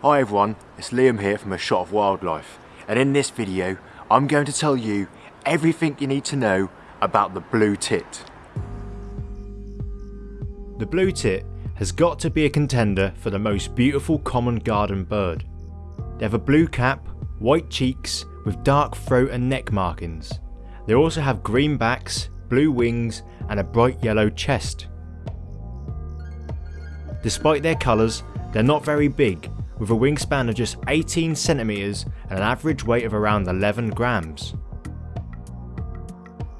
Hi everyone, it's Liam here from A Shot of Wildlife and in this video I'm going to tell you everything you need to know about the blue tit. The blue tit has got to be a contender for the most beautiful common garden bird. They have a blue cap, white cheeks with dark throat and neck markings. They also have green backs, blue wings and a bright yellow chest. Despite their colours, they're not very big, with a wingspan of just 18 centimeters and an average weight of around 11 grams.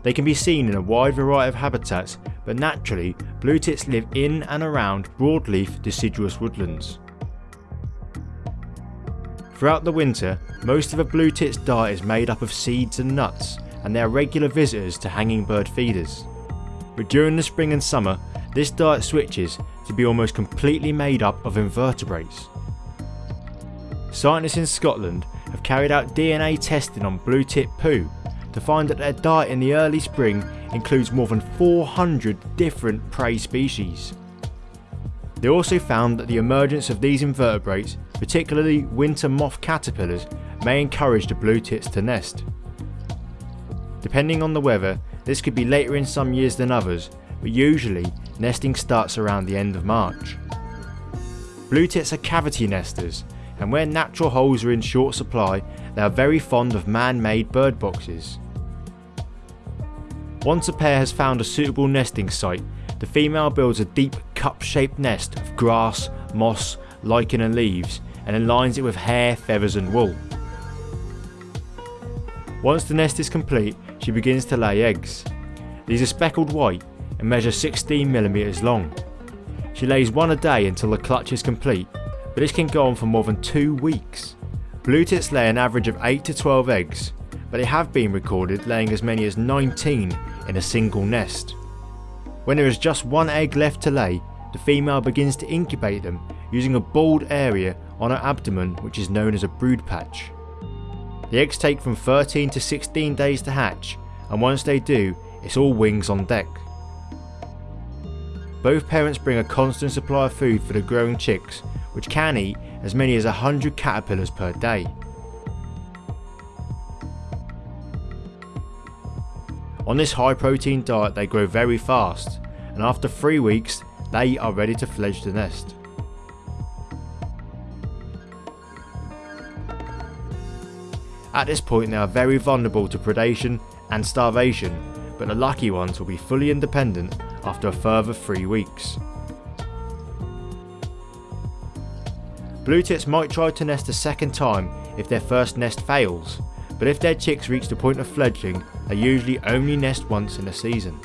They can be seen in a wide variety of habitats, but naturally, blue tits live in and around broadleaf deciduous woodlands. Throughout the winter, most of a blue tit's diet is made up of seeds and nuts, and they are regular visitors to hanging bird feeders. But during the spring and summer, this diet switches to be almost completely made up of invertebrates. Scientists in Scotland have carried out DNA testing on blue tit poo to find that their diet in the early spring includes more than 400 different prey species. They also found that the emergence of these invertebrates, particularly winter moth caterpillars, may encourage the blue tits to nest. Depending on the weather, this could be later in some years than others, but usually nesting starts around the end of March. Blue tits are cavity nesters, and where natural holes are in short supply, they are very fond of man-made bird boxes. Once a pair has found a suitable nesting site, the female builds a deep cup-shaped nest of grass, moss, lichen and leaves and then lines it with hair, feathers and wool. Once the nest is complete, she begins to lay eggs. These are speckled white and measure 16mm long. She lays one a day until the clutch is complete, but this can go on for more than two weeks. Blue tits lay an average of 8 to 12 eggs, but they have been recorded laying as many as 19 in a single nest. When there is just one egg left to lay, the female begins to incubate them using a bald area on her abdomen which is known as a brood patch. The eggs take from 13 to 16 days to hatch and once they do, it's all wings on deck. Both parents bring a constant supply of food for the growing chicks which can eat as many as 100 caterpillars per day. On this high protein diet they grow very fast and after 3 weeks they are ready to fledge the nest. At this point they are very vulnerable to predation and starvation but the lucky ones will be fully independent after a further 3 weeks. Blue tits might try to nest a second time if their first nest fails, but if their chicks reach the point of fledgling, they usually only nest once in a season.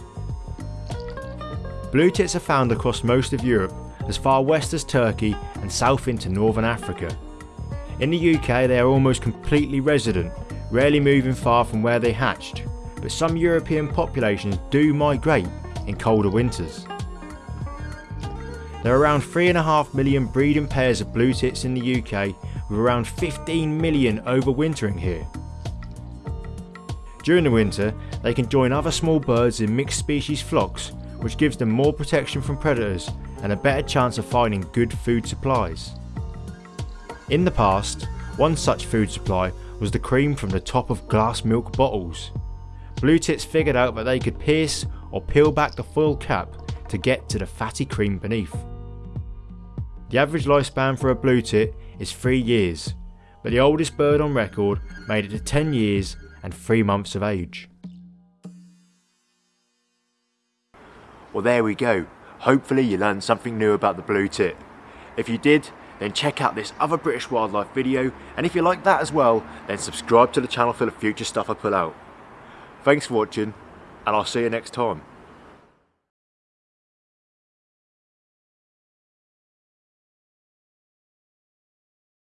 Blue tits are found across most of Europe, as far west as Turkey and south into northern Africa. In the UK they are almost completely resident, rarely moving far from where they hatched, but some European populations do migrate in colder winters. There are around 3.5 million breeding pairs of blue tits in the UK with around 15 million overwintering here. During the winter they can join other small birds in mixed species flocks which gives them more protection from predators and a better chance of finding good food supplies. In the past, one such food supply was the cream from the top of glass milk bottles. Blue tits figured out that they could pierce or peel back the foil cap to get to the fatty cream beneath. The average lifespan for a blue tit is 3 years, but the oldest bird on record made it to 10 years and 3 months of age. Well there we go, hopefully you learned something new about the blue tit. If you did, then check out this other British wildlife video and if you like that as well, then subscribe to the channel for the future stuff I put out. Thanks for watching and I'll see you next time.